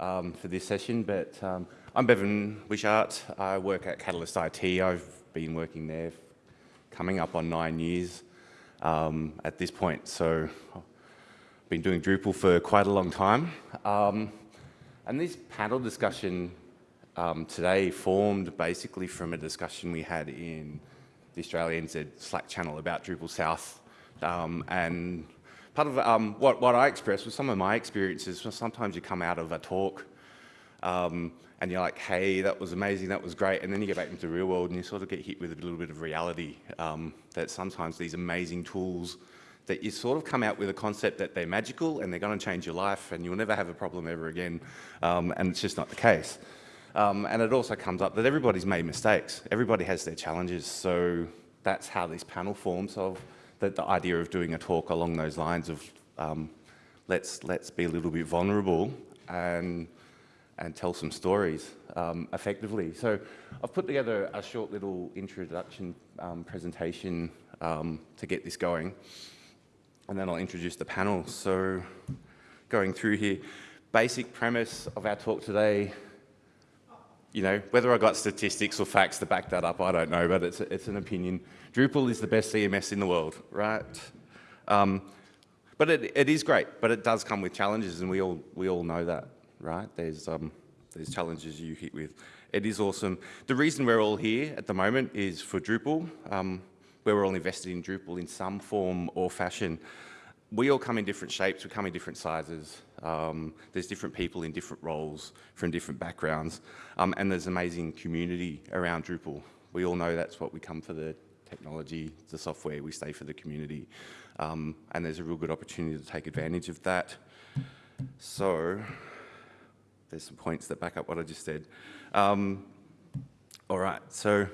um, for this session, but um, I'm Bevan Wishart. I work at Catalyst IT. I've been working there coming up on nine years um, at this point. So I've been doing Drupal for quite a long time. Um, and this panel discussion um, today formed basically from a discussion we had in the Australian NZ Slack channel about Drupal South um, and part of um, what, what I expressed was some of my experiences. Sometimes you come out of a talk um, and you're like, hey, that was amazing, that was great. And then you get back into the real world and you sort of get hit with a little bit of reality um, that sometimes these amazing tools that you sort of come out with a concept that they're magical and they're going to change your life and you'll never have a problem ever again. Um, and it's just not the case. Um, and it also comes up that everybody's made mistakes. Everybody has their challenges. So that's how this panel forms of the, the idea of doing a talk along those lines of um, let's, let's be a little bit vulnerable and, and tell some stories um, effectively. So I've put together a short little introduction um, presentation um, to get this going. And then I'll introduce the panel. So going through here, basic premise of our talk today, you know, whether I got statistics or facts to back that up, I don't know, but it's, it's an opinion. Drupal is the best CMS in the world, right? Um, but it, it is great, but it does come with challenges, and we all, we all know that, right? There's, um, there's challenges you hit with. It is awesome. The reason we're all here at the moment is for Drupal. Um, we're all invested in Drupal in some form or fashion. We all come in different shapes, we come in different sizes. Um, there's different people in different roles from different backgrounds, um, and there's amazing community around Drupal. We all know that's what we come for the technology, the software, we stay for the community. Um, and there's a real good opportunity to take advantage of that. So, there's some points that back up what I just said. Um, all right, so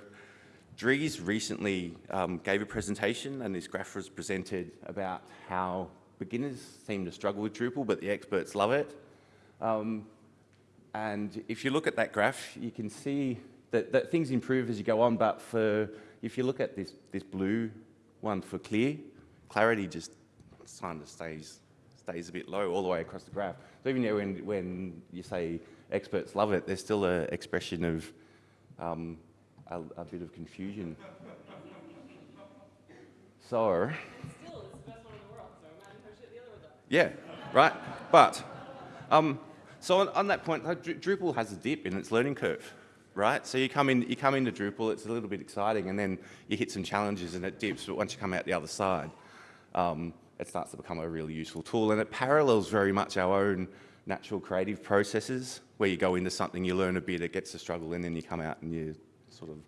Dries recently um, gave a presentation and this graph was presented about how beginners seem to struggle with Drupal, but the experts love it. Um, and if you look at that graph, you can see that, that things improve as you go on, but for if you look at this, this blue one for clear, clarity just kind of stays, stays a bit low all the way across the graph. So even when, when you say experts love it, there's still an expression of um, a, a, bit of confusion. so, yeah, right. But um, so on, on, that point, Drupal has a dip in its learning curve right? So you come in, you come into Drupal, it's a little bit exciting, and then you hit some challenges and it dips. But once you come out the other side, um, it starts to become a really useful tool, and it parallels very much our own natural creative processes, where you go into something, you learn a bit, it gets a struggle, and then you come out and you sort of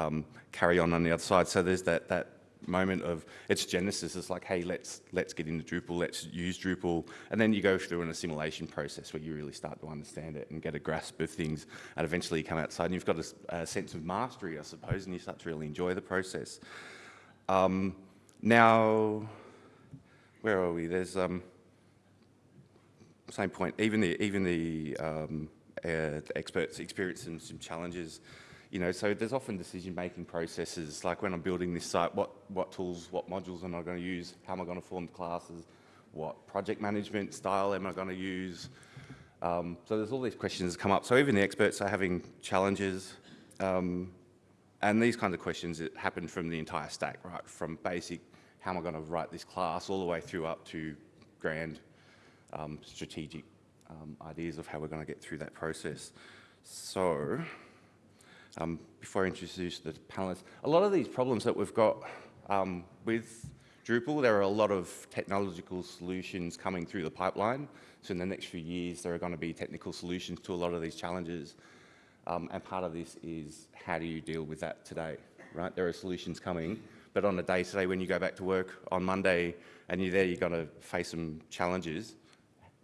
um, carry on on the other side. So there's that that moment of its genesis is like, hey, let's let's get into Drupal, let's use Drupal, and then you go through an assimilation process where you really start to understand it and get a grasp of things, and eventually you come outside and you've got a, a sense of mastery, I suppose, and you start to really enjoy the process. Um, now, where are we? There's um, same point. Even the even the um, uh, experts experiencing some challenges you know, so there's often decision-making processes, like when I'm building this site, what, what tools, what modules am I going to use? How am I going to form the classes? What project management style am I going to use? Um, so there's all these questions that come up. So even the experts are having challenges. Um, and these kinds of questions that happen from the entire stack, right? From basic, how am I going to write this class, all the way through up to grand um, strategic um, ideas of how we're going to get through that process. So um, before I introduce the panelists. A lot of these problems that we've got um, with Drupal, there are a lot of technological solutions coming through the pipeline. So in the next few years, there are going to be technical solutions to a lot of these challenges. Um, and part of this is how do you deal with that today, right? There are solutions coming, but on a day-to-day, when you go back to work on Monday and you're there, you're going to face some challenges.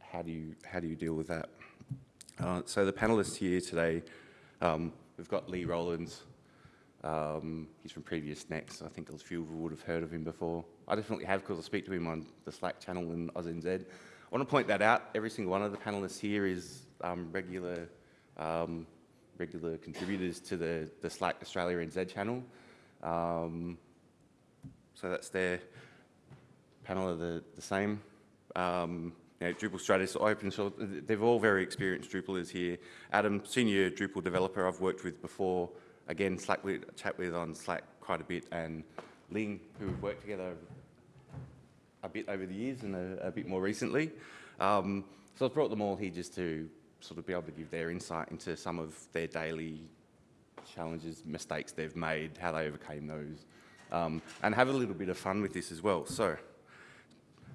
How do you, how do you deal with that? Uh, so the panelists here today um, We've got Lee Rowlands. Um, he's from PreviousNext. I think a few of you would have heard of him before. I definitely have because I speak to him on the Slack channel in AusNZ. I want to point that out. Every single one of the panelists here is um, regular um, regular contributors to the, the Slack Australia NZ channel. Um, so that's their panel are the, the same. Um, you know, Drupal strategist, open source, they've all very experienced Drupalers here. Adam, senior Drupal developer I've worked with before, again, Slack chat with on Slack quite a bit, and Ling, who we've worked together a bit over the years and a, a bit more recently. Um, so I've brought them all here just to sort of be able to give their insight into some of their daily challenges, mistakes they've made, how they overcame those, um, and have a little bit of fun with this as well. So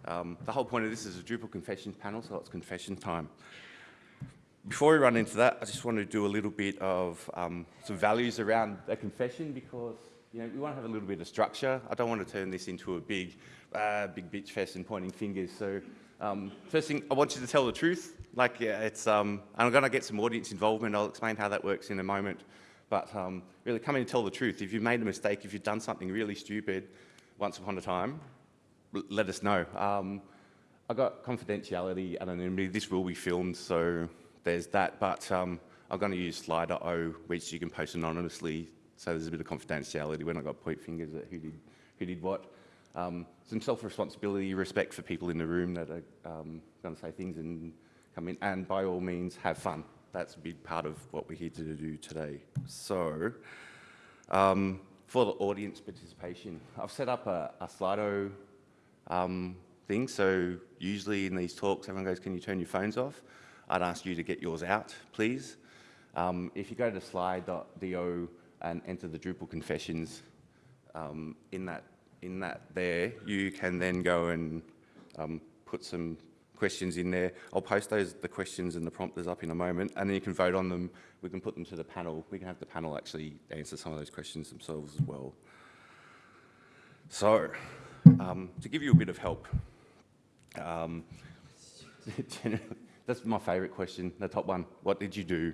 um, the whole point of this is a Drupal confession panel, so it's confession time. Before we run into that, I just want to do a little bit of um, some values around a confession because you know, we want to have a little bit of structure. I don't want to turn this into a big, uh, big bitch fest and pointing fingers. So um, first thing, I want you to tell the truth. Like, yeah, it's, um, I'm going to get some audience involvement. I'll explain how that works in a moment. But um, really come in and tell the truth. If you've made a mistake, if you've done something really stupid once upon a time, let us know. Um, I got confidentiality, anonymity. This will be filmed, so there's that. But um, I'm going to use Slido, which you can post anonymously. So there's a bit of confidentiality when I got point fingers at who did, who did what. Um, some self-responsibility, respect for people in the room that are um, going to say things and come in. And by all means, have fun. That's a big part of what we're here to do today. So, um, for the audience participation, I've set up a, a Slido um, thing. So usually in these talks, everyone goes, can you turn your phones off? I'd ask you to get yours out, please. Um, if you go to slide.do and enter the Drupal confessions, um, in, that, in that there, you can then go and um, put some questions in there. I'll post those, the questions and the prompters up in a moment, and then you can vote on them. We can put them to the panel. We can have the panel actually answer some of those questions themselves as well. So, um, to give you a bit of help, um, that's my favourite question, the top one. What did you do?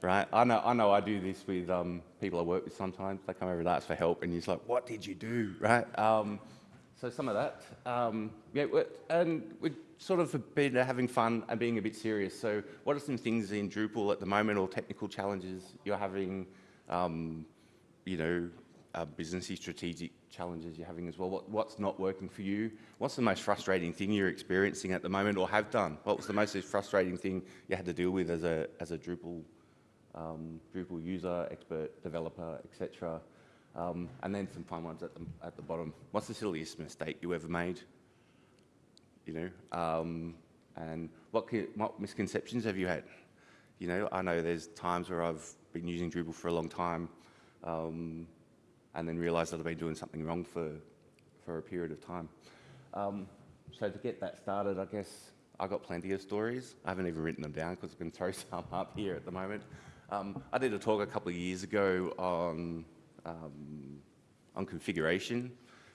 Right? I know I, know I do this with um, people I work with sometimes. They come over and ask for help, and you're like, what did you do? Right? Um, so some of that. Um, yeah, and we're sort of been having fun and being a bit serious. So what are some things in Drupal at the moment or technical challenges you're having, um, you know, uh, businessy strategic challenges you're having as well? What, what's not working for you? What's the most frustrating thing you're experiencing at the moment or have done? What was the most frustrating thing you had to deal with as a, as a Drupal, um, Drupal user, expert, developer, etc.? Um, and then some fun ones at the, at the bottom. What's the silliest mistake you ever made? You know, um, and what, what misconceptions have you had? You know, I know there's times where I've been using Drupal for a long time, um, and then realize that I've been doing something wrong for, for a period of time. Um, so to get that started, I guess I got plenty of stories. I haven't even written them down because I can throw some up here at the moment. Um, I did a talk a couple of years ago on, um, on configuration,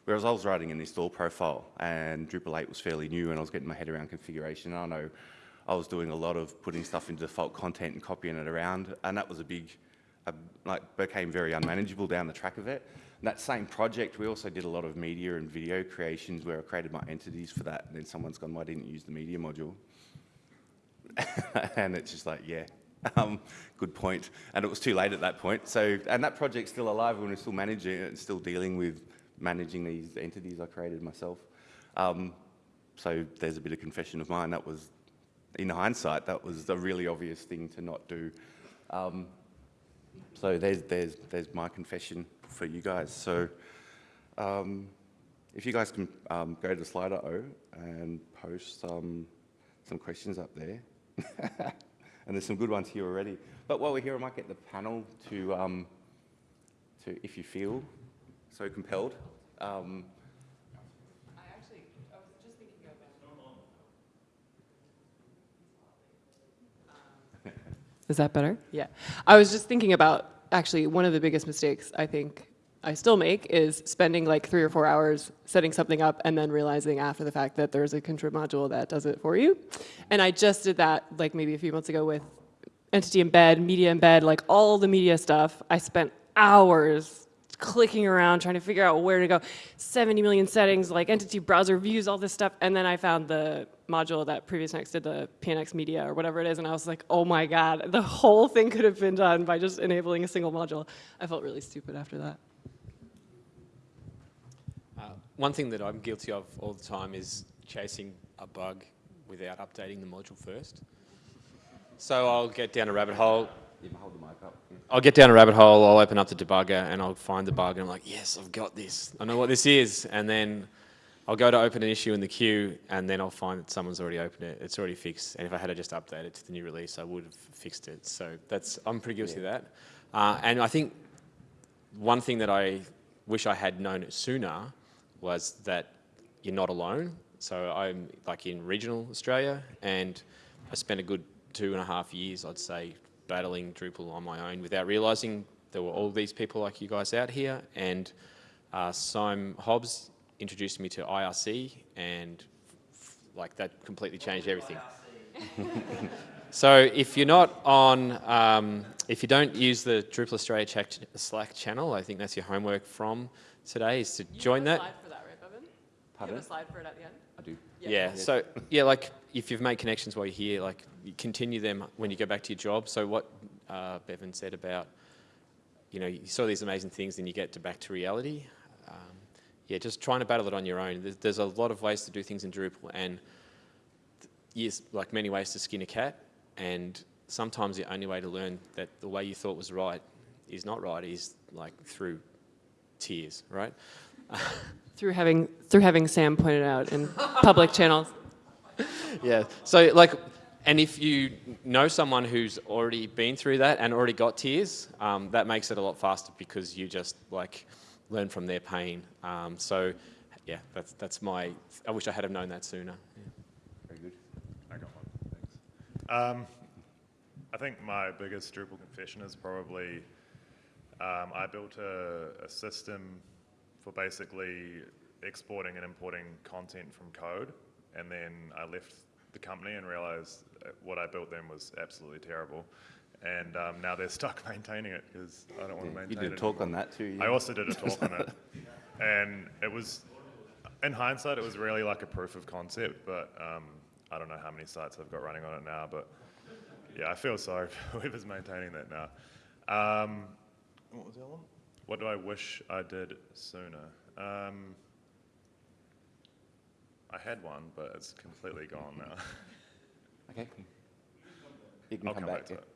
whereas I was writing an install profile and Drupal 8 was fairly new and I was getting my head around configuration. I know I was doing a lot of putting stuff into default content and copying it around, and that was a big like became very unmanageable down the track of it. And that same project, we also did a lot of media and video creations where I created my entities for that. And then someone's gone, why didn't use the media module? and it's just like, yeah, um, good point. And it was too late at that point. So, and that project's still alive and we're still managing it and still dealing with managing these entities I created myself. Um, so there's a bit of confession of mine. That was, in hindsight, that was a really obvious thing to not do. Um, so there's, there's, there's my confession for you guys. So um, if you guys can um, go to Slido and post some, some questions up there. and there's some good ones here already. But while we're here, I might get the panel to, um, to if you feel so compelled. Um, Is that better? Yeah. I was just thinking about actually one of the biggest mistakes I think I still make is spending like three or four hours setting something up and then realizing after the fact that there's a contrib module that does it for you. And I just did that like maybe a few months ago with entity embed, media embed, like all the media stuff. I spent hours clicking around trying to figure out where to go. 70 million settings, like entity browser views, all this stuff. And then I found the module that PreviousNext did, the PNX media or whatever it is. And I was like, oh my God, the whole thing could have been done by just enabling a single module. I felt really stupid after that. Uh, one thing that I'm guilty of all the time is chasing a bug without updating the module first. So I'll get down a rabbit hole. You can hold the mic up. I'll get down a rabbit hole, I'll open up the debugger and I'll find the bug and I'm like, yes, I've got this. I know what this is. And then I'll go to open an issue in the queue and then I'll find that someone's already opened it. It's already fixed. And if I had to just update it to the new release, I would have fixed it. So that's, I'm pretty guilty of that. Uh, and I think one thing that I wish I had known sooner was that you're not alone. So I'm like in regional Australia and I spent a good two and a half years, I'd say, battling Drupal on my own without realizing there were all these people like you guys out here. And uh, Simon Hobbs introduced me to IRC and f- like that completely changed everything. So if you're not on, um, if you don't use the Drupal Australia check Slack channel, I think that's your homework from today is to join that. slide for that, right, Bevan? You have a slide for it at the end? I do. Yeah. So yeah, like if you've made connections while you're here, like you continue them when you go back to your job. So what uh, Bevan said about, you know, you saw these amazing things, then you get to back to reality. Yeah, just trying to battle it on your own. There's, there's a lot of ways to do things in Drupal, and yes, like many ways to skin a cat. And sometimes the only way to learn that the way you thought was right is not right is like through tears, right? Through having, through having Sam pointed out in public channels. Yeah. So like, and if you know someone who's already been through that and already got tears, um, that makes it a lot faster because you just like learn from their pain. Um, so yeah, that's that's my. I wish I had have known that sooner. Yeah. Very good. I got one. Thanks. Um, I think my biggest Drupal confession is probably um, I built a, a system for basically exporting and importing content from code, and then I left the company and realized what I built then was absolutely terrible. And um, now they're stuck maintaining it because I don't want to Yeah, it. You did a talk anymore. on that too. Yeah. I also did a talk on it, and it was, in hindsight, it was really like a proof of concept. But um, I don't know how many sites I've got running on it now. But yeah, I feel sorry for whoever's maintaining that now. Um, what was the other one? What do I wish I did sooner? Um, I had one, but it's completely gone now. Okay. You can I'll come, come back, back to it.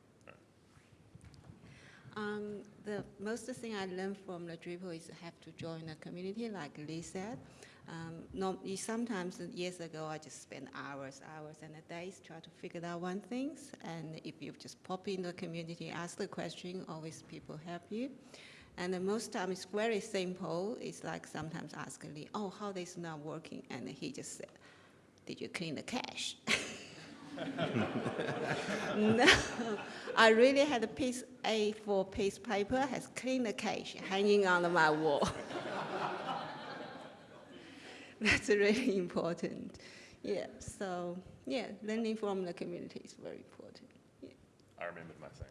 Um, the most thing I learned from the Drupal is have to join a community, like Lee said. Um, sometimes years ago I just spent hours, hours, and days trying to figure out one things. And if you just pop in the community, ask the question, always people help you. And the most time it's very simple. It's like sometimes asking Lee, oh, how this not working? And he just said, did you clean the cache? No, I really had a piece A4 piece paper has clean the cage hanging on my wall. That's really important. Yeah, so yeah, learning from the community is very important. Yeah. I remembered my thing.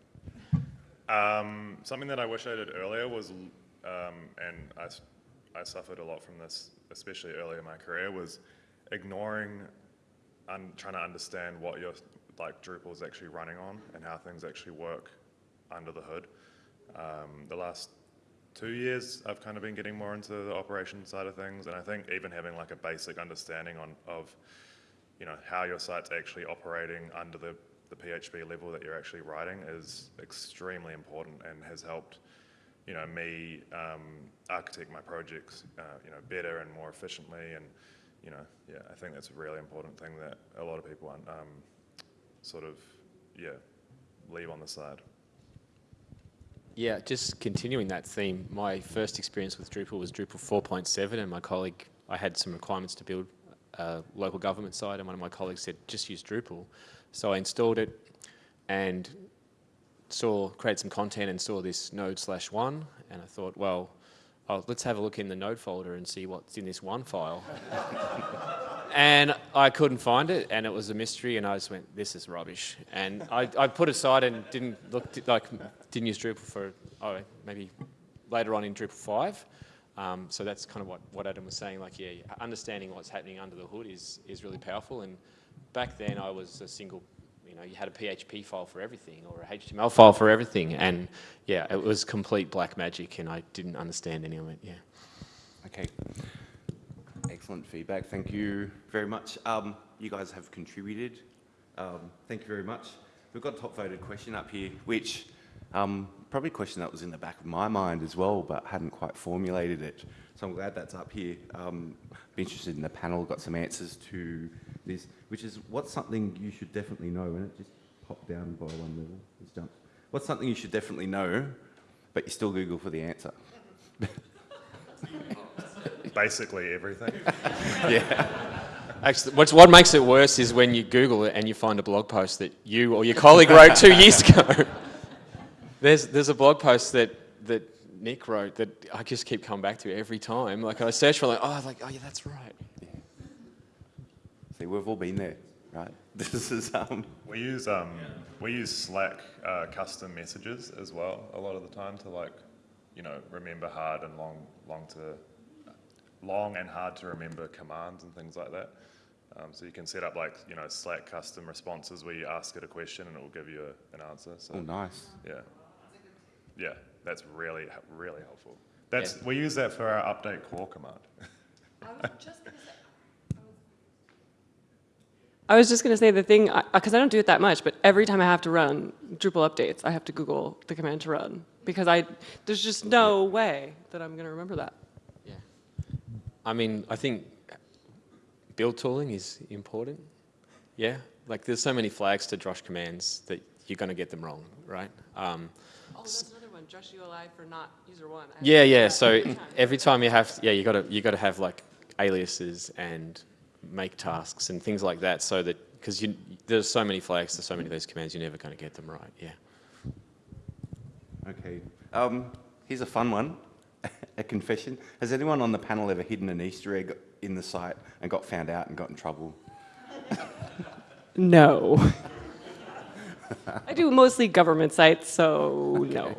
Um, something that I wish I did earlier was, um, and I suffered a lot from this, especially early in my career, was ignoring, un, trying to understand what your like Drupal is actually running on and how things actually work under the hood. Um, the last two years, I've kind of been getting more into the operation side of things, and I think even having like a basic understanding on of you know, how your site's actually operating under the, the PHP level that you're actually writing is extremely important and has helped, you know, me um, architect my projects, uh, you know, better and more efficiently. And, you know, yeah, I think that's a really important thing that a lot of people um, sort of, yeah, leave on the side. Yeah, just continuing that theme, my first experience with Drupal was Drupal 4.7 and my colleague, I had some requirements to build a local government site and one of my colleagues said, just use Drupal. So I installed it and saw, created some content and saw this node slash one and I thought, well, oh, let's have a look in the node folder and see what's in this one file. and I couldn't find it, and it was a mystery, and I just went, "This is rubbish." And I, I put aside and didn't look like didn't use Drupal for oh maybe later on in Drupal five. Um, so that's kind of what, what Adam was saying. Like, yeah, understanding what's happening under the hood is is really powerful. And back then, I was a single. You know, you had a PHP file for everything or a HTML file for everything, and yeah, it was complete black magic, and I didn't understand any of it. Yeah. Okay. Excellent. feedback. Thank you very much. Um, you guys have contributed. Um, thank you very much. We've got a top voted question up here, which um, probably a question that was in the back of my mind as well, but hadn't quite formulated it. So I'm glad that's up here. Um, be interested in the panel, got some answers to this, which is what's something you should definitely know, and it just popped down by one level, just jumped. What's something you should definitely know, but you still Google for the answer? Basically everything. Yeah. Actually, what's, what makes it worse is when you Google it and you find a blog post that you or your colleague wrote two years ago. There's, there's a blog post that, that Nick wrote that I just keep coming back to every time. Like I search for like, oh, like, oh yeah, that's right. See, we've all been there, right? This is, um, We use um, we use Slack uh, custom messages as well a lot of the time to like, you know, remember hard and long long to long and hard to remember commands and things like that. Um, so you can set up like you know Slack custom responses where you ask it a question and it will give you a, an answer. So oh, nice. yeah, yeah, that's really really helpful. That's we use that for our update core command. I was just going to say the thing, because I don't do it that much, but every time I have to run Drupal updates, I have to Google the command to run because I there's just no way that I'm going to remember that. Yeah. I mean, I think build tooling is important. Yeah. Like there's so many flags to Drush commands that you're going to get them wrong, right? Um, Oh, that's another one. Drush ULI for not user one. I Yeah, yeah. So every time. every time you have, yeah, you got to you got to have like aliases and make tasks and things like that, so that because there's so many flags there's so many of those commands, you're never going to get them right. Yeah. Okay. Um, here's a fun one. a confession. Has anyone on the panel ever hidden an Easter egg in the site and got found out and got in trouble? No. I do mostly government sites, so no.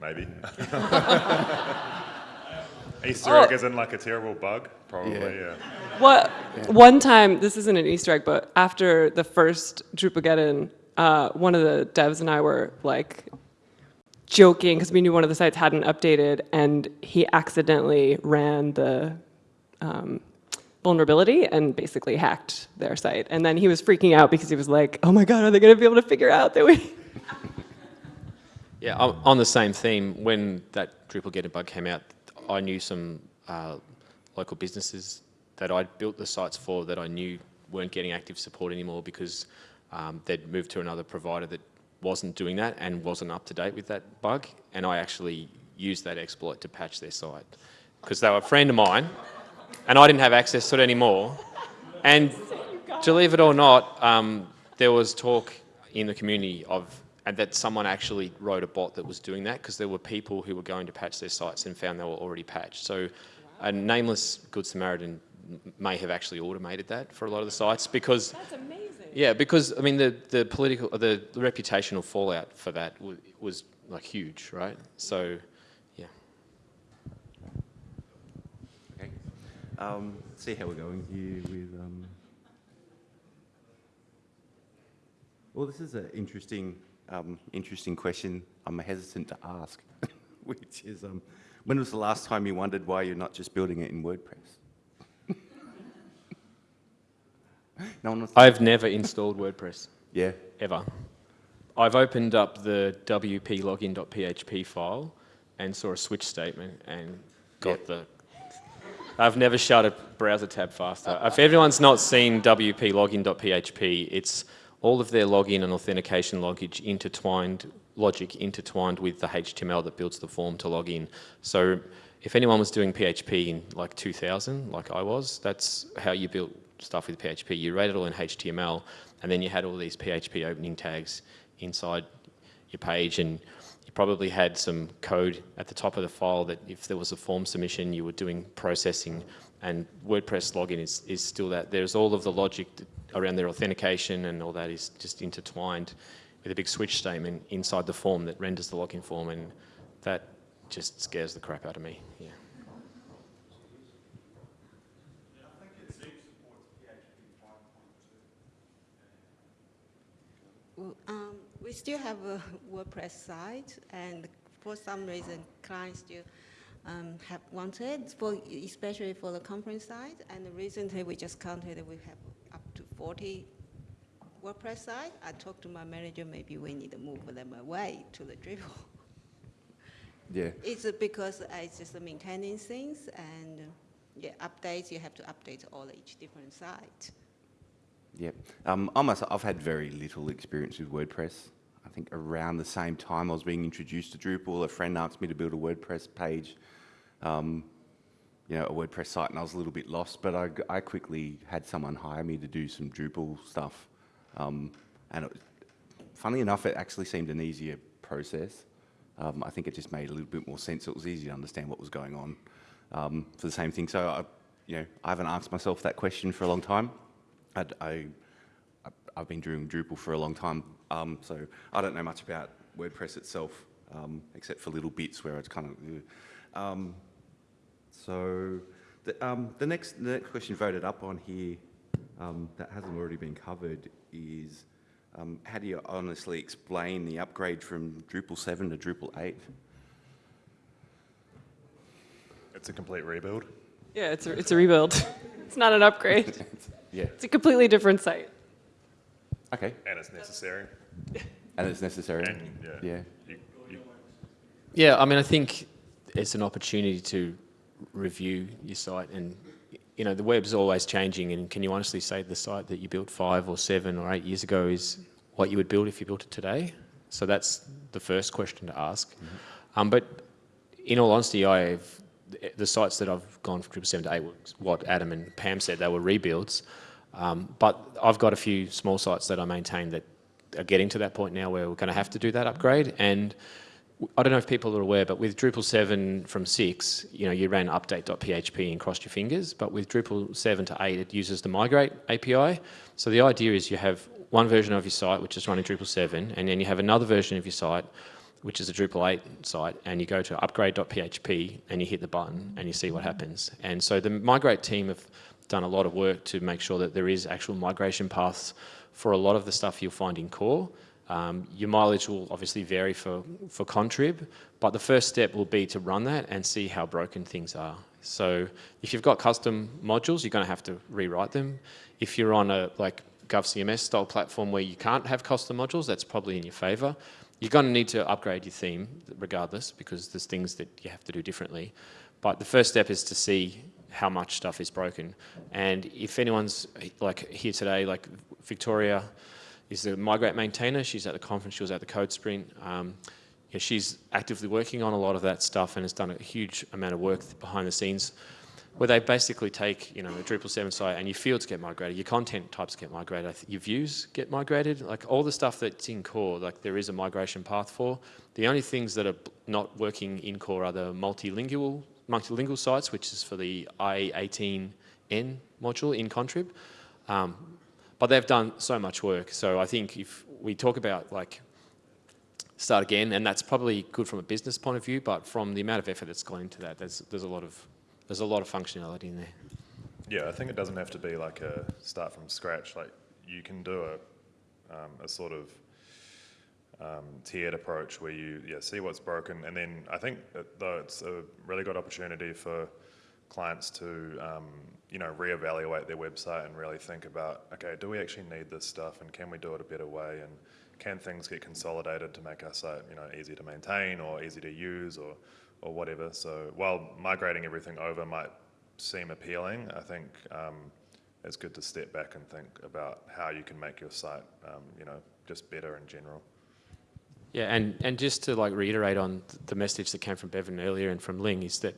Maybe. Easter Oh. egg isn't like a terrible bug, probably. Yeah. Yeah. What one time, this isn't an Easter egg, but after the first Drupalgeddon, uh, one of the devs and I were like joking because we knew one of the sites hadn't updated, and he accidentally ran the um, vulnerability and basically hacked their site. And then he was freaking out because he was like, "Oh my God, are they going to be able to figure out that we?" Yeah, on on the same theme, when that Drupalgeddon bug came out, I knew some uh, local businesses that I'd built the sites for that I knew weren't getting active support anymore because um, they'd moved to another provider that wasn't doing that and wasn't up to date with that bug. And I actually used that exploit to patch their site because they were a friend of mine and I didn't have access to it anymore. And believe it or not, um, there was talk in the community of and that someone actually wrote a bot that was doing that because there were people who were going to patch their sites and found they were already patched. So a nameless Good Samaritan may have actually automated that for a lot of the sites because That's amazing. yeah, because I mean the the political the, the reputational fallout for that was, was like huge, right? So yeah. Okay. Um, see how we're going here with. Um... Well, this is an interesting, um, interesting question. I'm hesitant to ask, which is, um, when was the last time you wondered why you're not just building it in WordPress? no one wants to- I've never installed WordPress Yeah. ever. I've opened up the wp login.php file and saw a switch statement and got the. I've never shut a browser tab faster. If everyone's not seen wp login.php, it's all of their login and authentication logic intertwined, logic intertwined with the HTML that builds the form to log in. So if anyone was doing PHP in like 2000, like I was, that's how you built stuff with PHP. You wrote it all in HTML, and then you had all these PHP opening tags inside your page, and you probably had some code at the top of the file that if there was a form submission, you were doing processing. And WordPress login is, is still that. There's all of the logic around their authentication and all that is just intertwined with a big switch statement inside the form that renders the login form, and that just scares the crap out of me. Yeah. Um, we still have a WordPress site, and for some reason, clients still um, have wanted, for, especially for the conference side. And recently, we just counted, that we have up to 40 WordPress site. I talked to my manager, maybe we need to move them away to the Drupal. Yeah. It's because it's just maintaining things and yeah, updates, you have to update all each different site. Yep. Um, I myself, I've had very little experience with WordPress. I think around the same time I was being introduced to Drupal, a friend asked me to build a WordPress page, um, you know, a WordPress site, and I was a little bit lost. But I, I quickly had someone hire me to do some Drupal stuff, um, and it, funnily enough, it actually seemed an easier process. Um, I think it just made a little bit more sense. It was easy to understand what was going on um, for the same thing. So, I, you know, I haven't asked myself that question for a long time. I, I, I've been doing Drupal for a long time, um, so I don't know much about WordPress itself, um, except for little bits where it's kind of. Um, so the, um, the next the next question voted up on here um, that hasn't already been covered is um, how do you honestly explain the upgrade from Drupal 7 to Drupal 8? It's a complete rebuild. Yeah, it's a, it's a rebuild. it's not an upgrade. Yeah. It's a completely different site. Okay. And it's necessary. And it's necessary. And, yeah. Yeah. You, you, Yeah, I mean, I think it's an opportunity to review your site and, you know, the web's always changing and can you honestly say the site that you built five or seven or eight years ago is what you would build if you built it today? So that's the first question to ask. Um, but in all honesty, I've, the sites that I've gone from Drupal 7 to 8, was what Adam and Pam said, they were rebuilds. Um, but I've got a few small sites that I maintain that are getting to that point now where we're going to have to do that upgrade. And I don't know if people are aware, but with Drupal 7 from 6, you know, you ran update.php and crossed your fingers, but with Drupal 7 to 8, it uses the migrate API. So the idea is you have one version of your site, which is running Drupal 7, and then you have another version of your site, which is a Drupal 8 site, and you go to upgrade.php and you hit the button and you see what happens. And so the migrate team have done a lot of work to make sure that there is actual migration paths for a lot of the stuff you'll find in core. Um, your mileage will obviously vary for, for Contrib, but the first step will be to run that and see how broken things are. So if you've got custom modules, you're going to have to rewrite them. If you're on a like GovCMS style platform where you can't have custom modules, that's probably in your favor. You're going to need to upgrade your theme regardless because there's things that you have to do differently. But the first step is to see how much stuff is broken. And if anyone's like here today, like Victoria is the migrate maintainer. She's at the conference, she was at the code sprint. Um, yeah, she's actively working on a lot of that stuff and has done a huge amount of work behind the scenes where they basically take, you know, a Drupal 7 site and your fields get migrated, your content types get migrated, your views get migrated, like all the stuff that's in core, like there is a migration path for. The only things that are not working in core are the multilingual, multilingual sites, which is for the i18n module in Contrib. Um, but they've done so much work. So I think if we talk about like start again, and that's probably good from a business point of view, but from the amount of effort that's gone into that, there's, there's a lot of there's a lot of functionality in there. yeah, I think it doesn't have to be like a start from scratch. Like you can do a, um, a sort of um, tiered approach where you yeah see what's broken, and then I think that, though it's a really good opportunity for clients to um, you know reevaluate their website and really think about okay, do we actually need this stuff, and can we do it a better way, and can things get consolidated to make our site you know easy to maintain or easy to use or or whatever. So while migrating everything over might seem appealing, I think um, it's good to step back and think about how you can make your site, um, you know, just better in general. Yeah, and, and just to like reiterate on the message that came from Bevan earlier and from Ling is that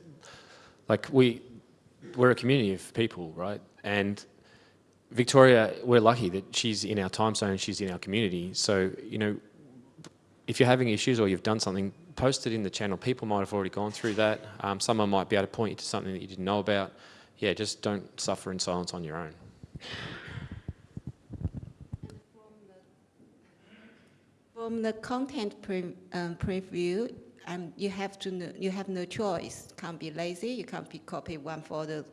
like we, we're a community of people, right? And Victoria, we're lucky that she's in our time zone, she's in our community. So, you know, if you're having issues or you've done something, post it in the channel. People might have already gone through that. Um, someone might be able to point you to something that you didn't know about. Yeah, just don't suffer in silence on your own. From the content pre, um, preview, um, you have to know, you have no choice. Can't be lazy. You can't be copy one folder,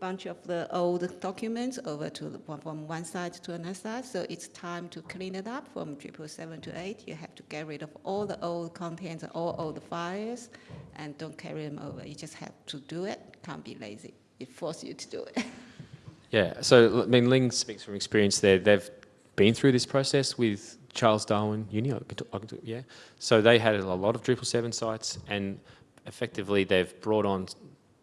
bunch of the old documents over to the, from one side to another side. So it's time to clean it up from Drupal seven to eight. You have to get rid of all the old contents, all old files, and don't carry them over. You just have to do it. Can't be lazy. It forces you to do it. Yeah, so I mean, Ling speaks from experience there. They've been through this process with Charles Darwin Uni, yeah. So they had a lot of Drupal 7 sites, and effectively they've brought on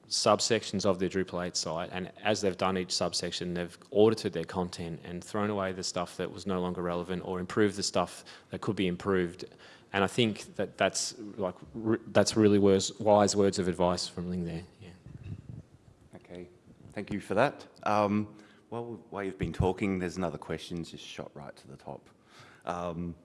subsections of their Drupal 8 site, and as they've done each subsection, they've audited their content and thrown away the stuff that was no longer relevant, or improved the stuff that could be improved. And I think that that's like that's really wise, wise words of advice from Ling there. Yeah. Okay, thank you for that. Um, while, while you've been talking, there's another question just shot right to the top. Um,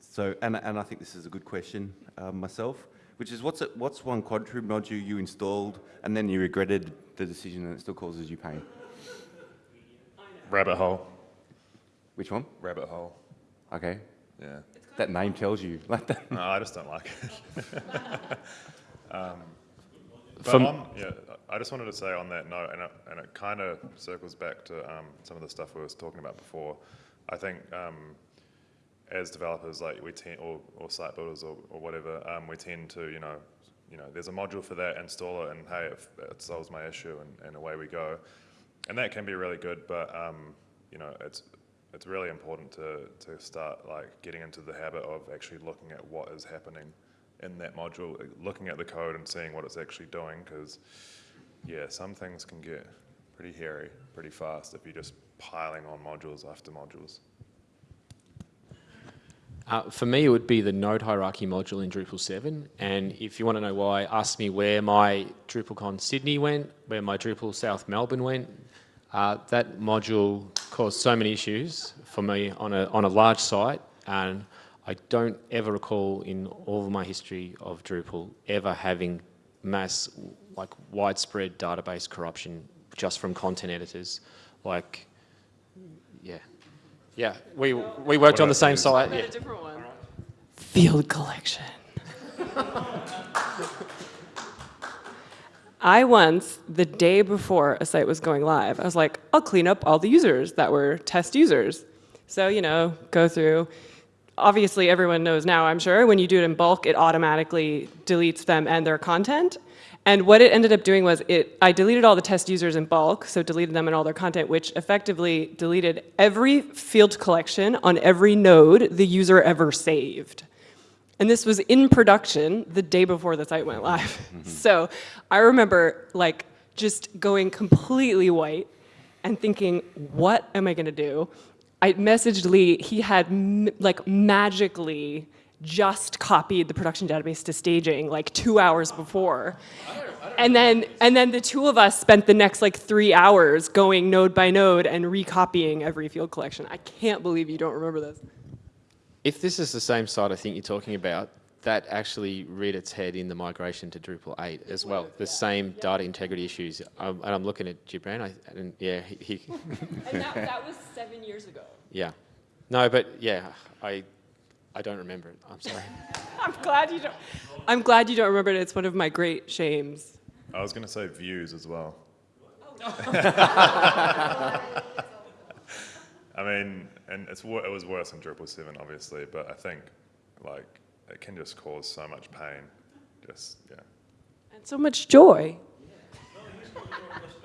so, and, and I think this is a good question uh, myself, which is what's, it, what's one Contrib module you installed and then you regretted the decision and it still causes you pain? Rabbit hole. Which one? Rabbit hole. Okay, Yeah. that name tells you. Like that. No, I just don't like it. um, but From- on, yeah, I just wanted to say on that note, and it, and it kind of circles back to um, some of the stuff we were talking about before. I think um, as developers, like we tend, or, or site builders, or, or whatever, um, we tend to, you know, you know, there's a module for that, install it, and hey, it, it solves my issue, and, and away we go. And that can be really good, but um, you know, it's it's really important to, to start like getting into the habit of actually looking at what is happening in that module, looking at the code and seeing what it's actually doing. Because yeah, some things can get pretty hairy pretty fast if you're just piling on modules after modules. Uh, for me, it would be the node hierarchy module in Drupal 7. And if you want to know why, ask me where my DrupalCon Sydney went, where my Drupal South Melbourne went. Uh, that module caused so many issues for me on a, on a large site. And I don't ever recall in all of my history of Drupal ever having mass, like widespread database corruption just from content editors. Like. Yeah, we, we worked on the same site. Yeah. different one. Field collection. I once, the day before a site was going live, I was like, I'll clean up all the users that were test users. So, you know, go through. Obviously, everyone knows now, I'm sure, when you do it in bulk, it automatically deletes them and their content. And what it ended up doing was it, I deleted all the test users in bulk, so deleted them and all their content, which effectively deleted every field collection on every node the user ever saved. And this was in production the day before the site went live. Mm-hmm. so I remember like just going completely white and thinking, what am I gonna do? I messaged Lee, he had m- like magically just copied the production database to staging like two hours before. And then, and then the two of us spent the next like three hours going node by node and recopying every field collection. I can't believe you don't remember this. If this is the same site I think you're talking about, that actually reared its head in the migration to Drupal 8 as well. The same data integrity issues. Um, and I'm looking at Gibran, I, and yeah, he, he And that, that was seven years ago. Yeah. No, but yeah, I, I don't remember it. I'm sorry. I'm glad you don't. I'm glad you don't remember it. It's one of my great shames. I was going to say views as well. I mean, and it's it was worse in Drupal 7, obviously, but I think like it can just cause so much pain. Just yeah. And so much joy.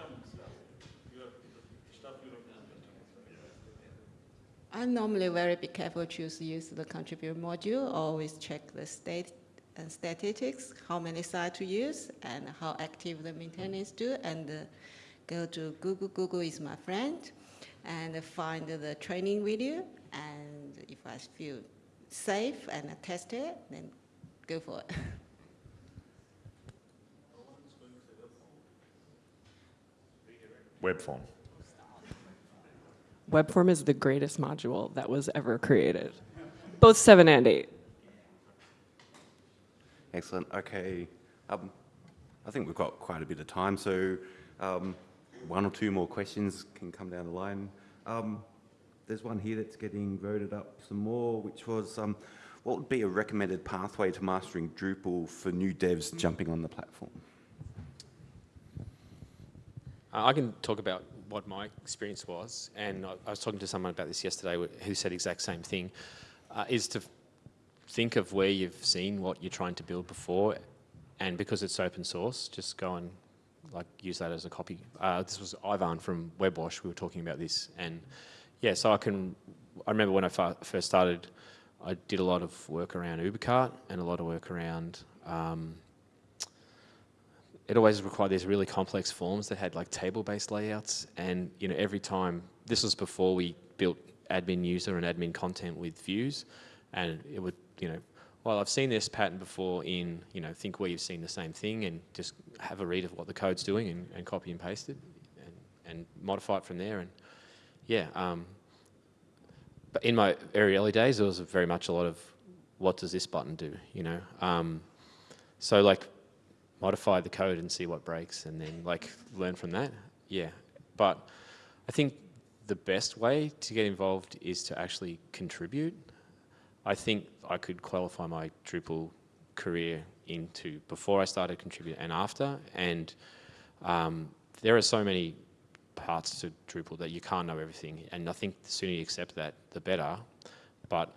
I'm normally very be careful choose use the contribute module, always check the state and statistics, how many sites to use and how active the maintenance do and uh, go to Google, Google is my friend and find the training video and if I feel safe and I test it, then go for it. Web form. Webform is the greatest module that was ever created. Both seven and eight. Excellent. Okay. Um, I think we've got quite a bit of time, so um, one or two more questions can come down the line. Um, there's one here that's getting voted up some more, which was um, what would be a recommended pathway to mastering Drupal for new devs jumping on the platform? I can talk about what my experience was, and I, I was talking to someone about this yesterday who said exact same thing, uh, is to think of where you've seen what you're trying to build before, and because it's open source, just go and like use that as a copy. Uh, this was Ivan from WebWash. We were talking about this, and yeah, so I can. I remember when I first started, I did a lot of work around UberCart and a lot of work around. Um, it always required these really complex forms that had like table-based layouts, and you know every time this was before we built admin user and admin content with views, and it would you know well I've seen this pattern before in you know think where you've seen the same thing and just have a read of what the code's doing and, and copy and paste it and, and modify it from there. And yeah um, but in my very early days there was very much a lot of what does this button do? You know um, so like modify the code and see what breaks and then like learn from that. Yeah. But I think the best way to get involved is to actually contribute. I think I could qualify my Drupal career into before I started contributing and after. And um, there are so many parts to Drupal that you can't know everything. And I think the sooner you accept that, the better. But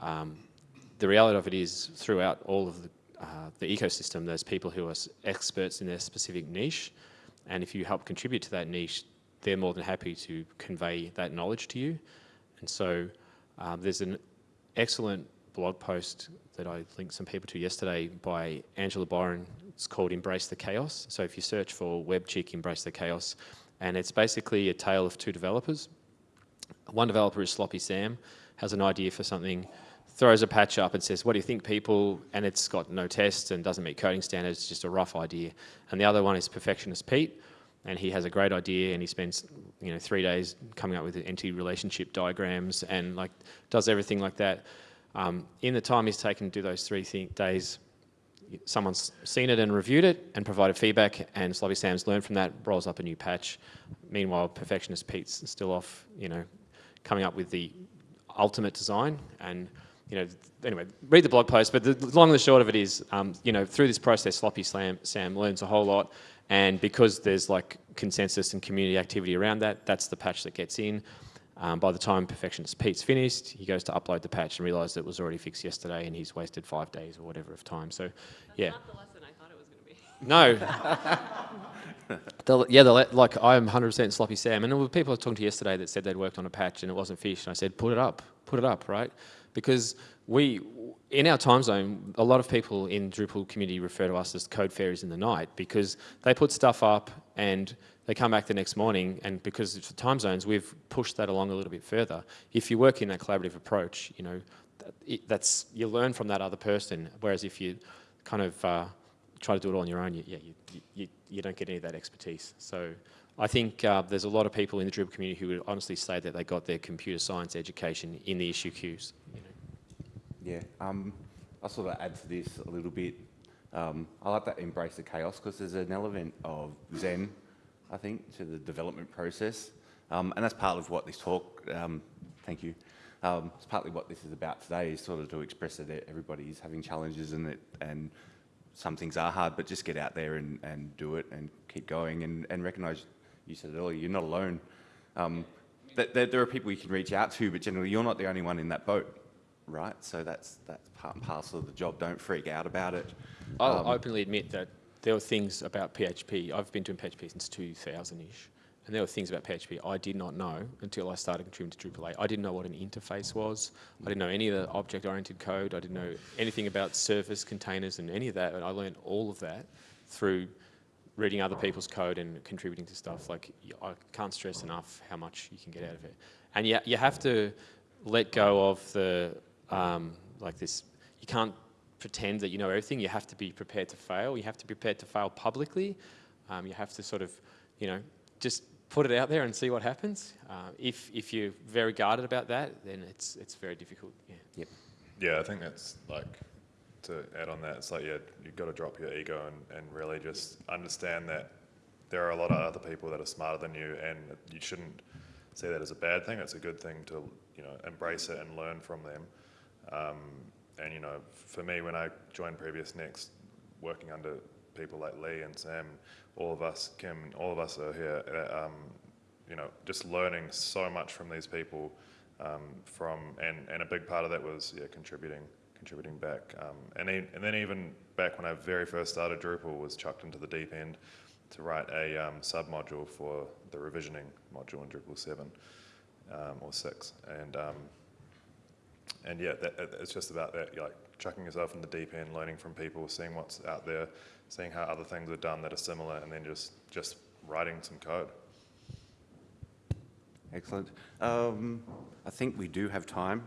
um, the reality of it is throughout all of the uh, the ecosystem, there's people who are experts in their specific niche, and if you help contribute to that niche, they're more than happy to convey that knowledge to you. And so um, there's an excellent blog post that I linked some people to yesterday by Angela Byron. It's called Embrace the Chaos. So if you search for WebChick Embrace the Chaos, and it's basically a tale of two developers. One developer is Sloppy Sam, has an idea for something, throws a patch up and says, what do you think people, and it's got no tests and doesn't meet coding standards, it's just a rough idea. And the other one is Perfectionist Pete, and he has a great idea and he spends, you know, three days coming up with entity relationship diagrams and like does everything like that. Um, in the time he's taken to do those three days, someone's seen it and reviewed it and provided feedback and Sloppy Sam's learned from that, rolls up a new patch. Meanwhile, Perfectionist Pete's still off, you know, coming up with the ultimate design and you know, anyway, read the blog post, but the long and the short of it is, um, you know, through this process, Sloppy Slam, Sam learns a whole lot, and because there's like consensus and community activity around that, that's the patch that gets in. Um, by the time Perfectionist Pete's finished, he goes to upload the patch and realises it was already fixed yesterday, and he's wasted five days or whatever of time. So, yeah. Not the lesson I thought it was going to be. No. The- yeah, the, like I'm 100% sloppy Sam, and there were people I was talking to yesterday that said they'd worked on a patch and it wasn't finished. And I said, put it up, put it up, right? Because we, in our time zone, a lot of people in Drupal community refer to us as code fairies in the night because they put stuff up and they come back the next morning, and because of the time zones, we've pushed that along a little bit further. If you work in that collaborative approach, you know, that's you learn from that other person. Whereas if you kind of uh, try to do it all on your own, you, yeah, you, you, you don't get any of that expertise. So I think uh, there's a lot of people in the Drupal community who would honestly say that they got their computer science education in the issue queues. You know. Yeah, um, I'll sort of add to this a little bit. Um, I like that embrace the chaos because there's an element of zen, I think, to the development process. Um, and that's part of what this talk, um, thank you, um, it's partly what this is about today, is sort of to express that everybody is having challenges and, it, and some things are hard, but just get out there and, and do it and keep going and, and recognise, you said it earlier, you're not alone. Um, that, that there are people you can reach out to, but generally you're not the only one in that boat right? So that's that's part and parcel of the job. Don't freak out about it. I'll Um, openly admit that there were things about PHP. I've been doing PHP since 2000-ish. And there were things about PHP I did not know until I started contributing to Drupal 8. I didn't know what an interface was. I didn't know any of the object-oriented code. I didn't know anything about service containers and any of that. And I learned all of that through reading other people's code and contributing to stuff. Like, I can't stress enough how much you can get out of it. And you, you have to let go of the, um, like this, you can't pretend that you know everything. You have to be prepared to fail. You have to be prepared to fail publicly. Um, you have to sort of, you know, just put it out there and see what happens. Uh, if, if you're very guarded about that, then it's, it's very difficult. Yeah. Yep. Yeah, I think that's like to add on that. It's like yeah, you've got to drop your ego and, and really just understand that there are a lot of other people that are smarter than you, and you shouldn't see that as a bad thing. It's a good thing to you know embrace it and learn from them. Um, and you know, for me, when I joined PreviousNext, working under people like Lee and Sam, all of us, Kim, all of us are here, uh, um, you know, just learning so much from these people. Um, from and, and a big part of that was yeah contributing contributing back um, and then, and then even back when I very first started Drupal was chucked into the deep end to write a um, sub module for the revisioning module in Drupal 7 um, or 6 and um, and yeah that, it's just about that like chucking yourself in the deep end learning from people seeing what's out there seeing how other things are done that are similar and then just just writing some code Excellent. Um, I think we do have time.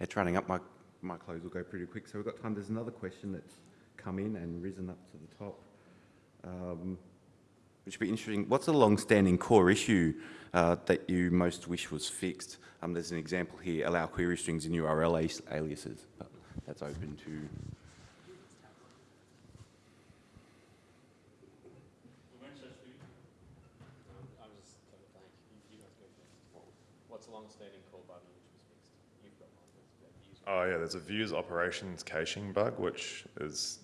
It's running up. My, my close will go pretty quick. So we've got time. There's another question that's come in and risen up to the top, um, which would be interesting. What's a long-standing core issue uh, that you most wish was fixed? Um, there's an example here, allow query strings in URL aliases. But that's open to... What's a long-standing call button which was fixed? You've got one that's used. Oh yeah, there's a views operations caching bug, which is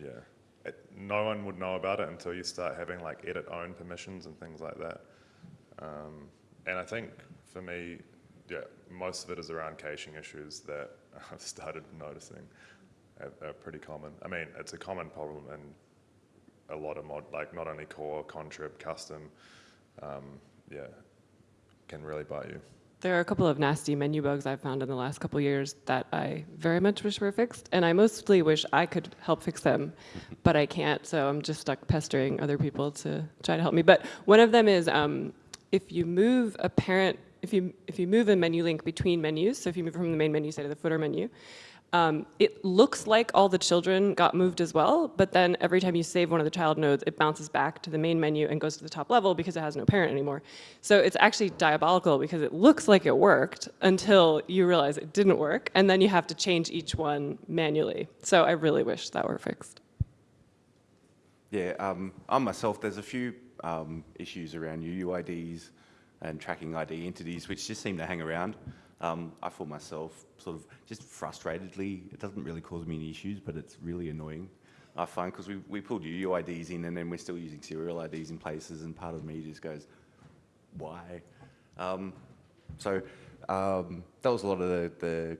yeah, it, no one would know about it until you start having like edit own permissions and things like that. Um, and I think for me, yeah, most of it is around caching issues that I've started noticing are, are pretty common. I mean, it's a common problem in a lot of mod, like not only core, contrib, custom. Um, yeah, can really bite you. There are a couple of nasty menu bugs I've found in the last couple years that I very much wish were fixed, and I mostly wish I could help fix them, but I can't, so I'm just stuck pestering other people to try to help me. But one of them is um, if you move a parent, if you, if you move a menu link between menus, so if you move from the main menu, say to the footer menu, um, it looks like all the children got moved as well, but then every time you save one of the child nodes, it bounces back to the main menu and goes to the top level because it has no parent anymore. So it's actually diabolical because it looks like it worked until you realize it didn't work, and then you have to change each one manually. So I really wish that were fixed. Yeah, um, I myself, there's a few um, issues around UUIDs and tracking ID entities which just seem to hang around. Um, I feel myself sort of just frustratedly, it doesn't really cause me any issues, but it's really annoying. I find because we, we pulled UUIDs in and then we're still using serial IDs in places and part of me just goes, why? Um, so um, that was a lot of the, the,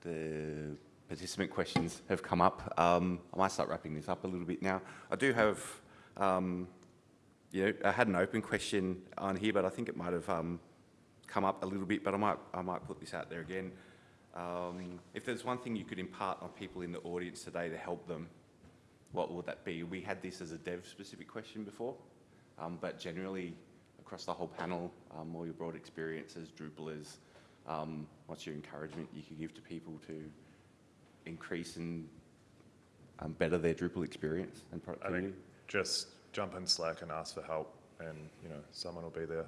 the participant questions have come up. Um, I might start wrapping this up a little bit now. I do have, um, you know, I had an open question on here, but I think it might have um, come up a little bit, but I might, I might put this out there again. Um, if there's one thing you could impart on people in the audience today to help them, what would that be? We had this as a dev-specific question before, um, but generally across the whole panel, um, all your broad experiences, Drupalers, um, what's your encouragement you could give to people to increase and um, better their Drupal experience and I productivity? just jump in Slack and ask for help, and you know someone will be there.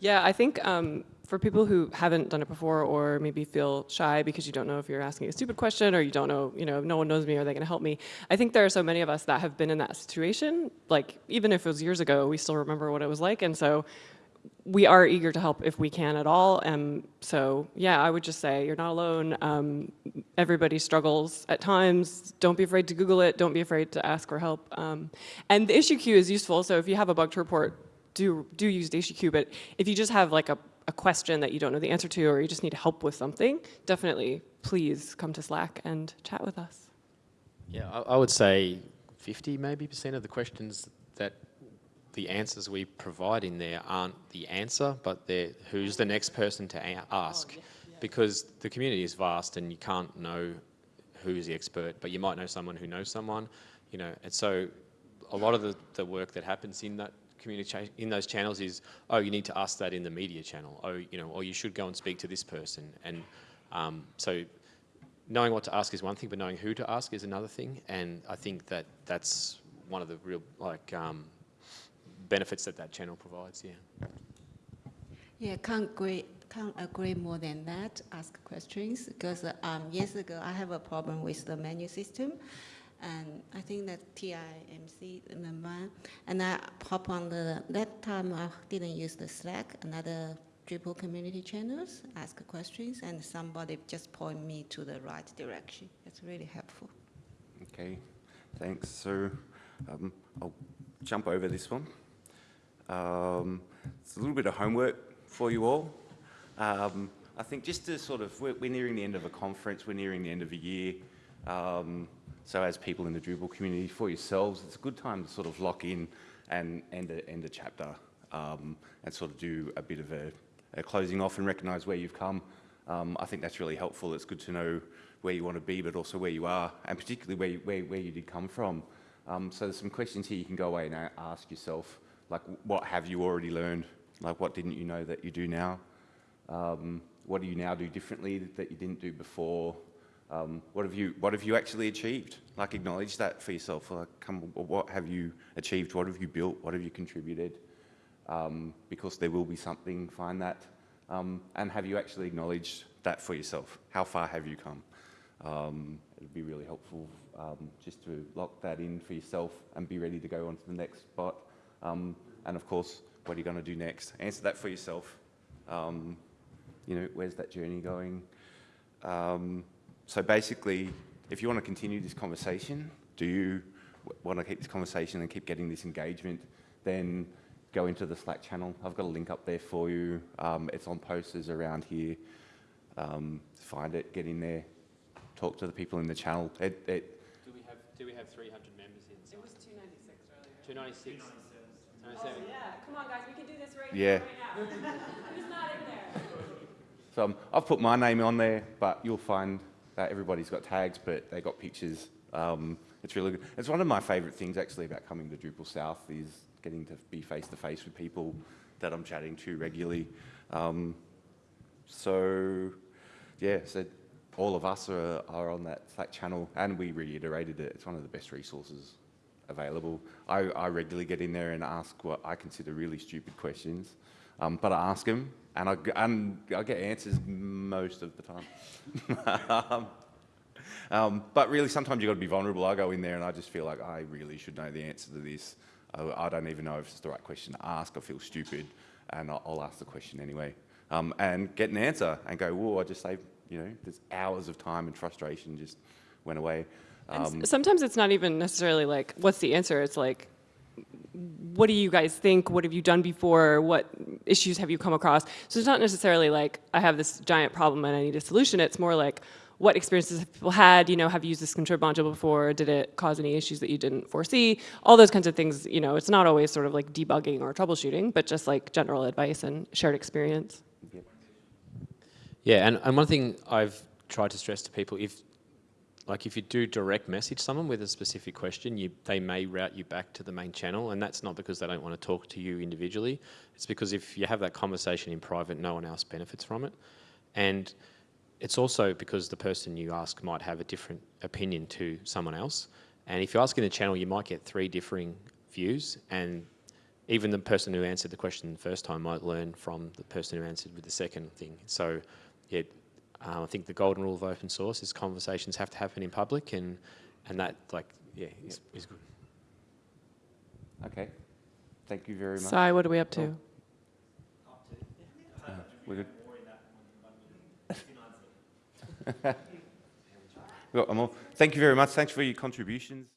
Yeah, I think um, for people who haven't done it before or maybe feel shy because you don't know if you're asking a stupid question or you don't know, you know, no one knows me, are they going to help me? I think there are so many of us that have been in that situation. Like, even if it was years ago, we still remember what it was like. And so we are eager to help if we can at all. And so, yeah, I would just say you're not alone. Um, everybody struggles at times. Don't be afraid to Google it. Don't be afraid to ask for help. Um, and the issue queue is useful. So if you have a bug to report, do, do use the. But if you just have like a, a question that you don't know the answer to or you just need help with something, definitely please come to Slack and chat with us. Yeah, I, I would say 50 maybe percent of the questions that the answers we provide in there aren't the answer, but they're who's the next person to a- ask. Oh, because the community is vast and you can't know who's the expert, but you might know someone who knows someone, you know, and so a lot of the, the work that happens in that in those channels is, oh, you need to ask that in the media channel. Oh, you know, or you should go and speak to this person. And um, so knowing what to ask is one thing, but knowing who to ask is another thing. And I think that that's one of the real like um, benefits that that channel provides. Yeah. Yeah, can't agree, can't agree more than that, ask questions, because um, years ago, I have a problem with the menu system, and I think that TIMC, remember, and I hop on the, that time I didn't use the Slack, another Drupal community channels, ask questions, and somebody just point me to the right direction. It's really helpful. Okay, thanks. So Um, I'll jump over this one. Um, it's a little bit of homework for you all. Um, I think just to sort of, we're, we're nearing the end of a conference, we're nearing the end of a year. So as people in the Drupal community, for yourselves, it's a good time to sort of lock in and end a, end a chapter um, and sort of do a bit of a, a closing off and recognise where you've come. Um, I think that's really helpful. It's good to know where you want to be, but also where you are, and particularly where you, where, where you did come from. Um, so there's some questions here you can go away and ask yourself, like what have you already learned? Like what didn't you know that you do now? Um, what do you now do differently that you didn't do before? Um, what have you What have you actually achieved? Like acknowledge that for yourself. Like, come, what have you achieved? What have you built? What have you contributed? Um, because there will be something. Find that, um, and have you actually acknowledged that for yourself? How far have you come? Um, it'd be really helpful um, just to lock that in for yourself and be ready to go on to the next spot. Um, and of course, what are you going to do next? Answer that for yourself. You know, where's that journey going? So basically, if you want to continue this conversation, do you want to keep this conversation and keep getting this engagement, then go into the Slack channel. I've got a link up there for you. Um, it's on posters around here. Um, find it, get in there, talk to the people in the channel. It, it, Do we have, do we have 300 members inside? It was 296 earlier. 296? 297? yeah, come on guys, we can do this right Yeah. now. Who's not in there? So um, I've put my name on there, but you'll find everybody's got tags, but they got pictures. Um, it's really good. It's one of my favourite things actually about coming to DrupalSouth is getting to be face to face with people that I'm chatting to regularly. Um, so yeah, so all of us are, are on that Slack channel, and we reiterated it. It's one of the best resources available. I, I regularly get in there and ask what I consider really stupid questions, um, but I ask them, and I, and I get answers most of the time. um, um, but really, sometimes you've got to be vulnerable. I go in there and I just feel like I really should know the answer to this. I, I don't even know if it's the right question to ask. I feel stupid, and I'll, I'll ask the question anyway. Um, and get an answer and go, whoa, I just saved, you know, there's hours of time and frustration just went away. Um, sometimes it's not even necessarily like, what's the answer? It's like, what do you guys think? What have you done before? What issues have you come across? So it's not necessarily like, I have this giant problem and I need a solution. It's more like, what experiences have people had? You know, have you used this contrib module before? Did it cause any issues that you didn't foresee? All those kinds of things, you know, it's not always sort of like debugging or troubleshooting, but just like general advice and shared experience. Yeah, and, and one thing I've tried to stress to people, if like if you do direct message someone with a specific question, you they may route you back to the main channel, and that's not because they don't want to talk to you individually. It's because if you have that conversation in private, no one else benefits from it, and it's also because the person you ask might have a different opinion to someone else. And if you ask in the channel, you might get three differing views, and even the person who answered the question the first time might learn from the person who answered with the second thing. So, yeah, uh, I think the golden rule of open source is conversations have to happen in public, and and that like yeah is, is good. okay, thank you very much. Sai, what are we up to? We're good. We've got one more. Thank you very much. Thanks for your contributions.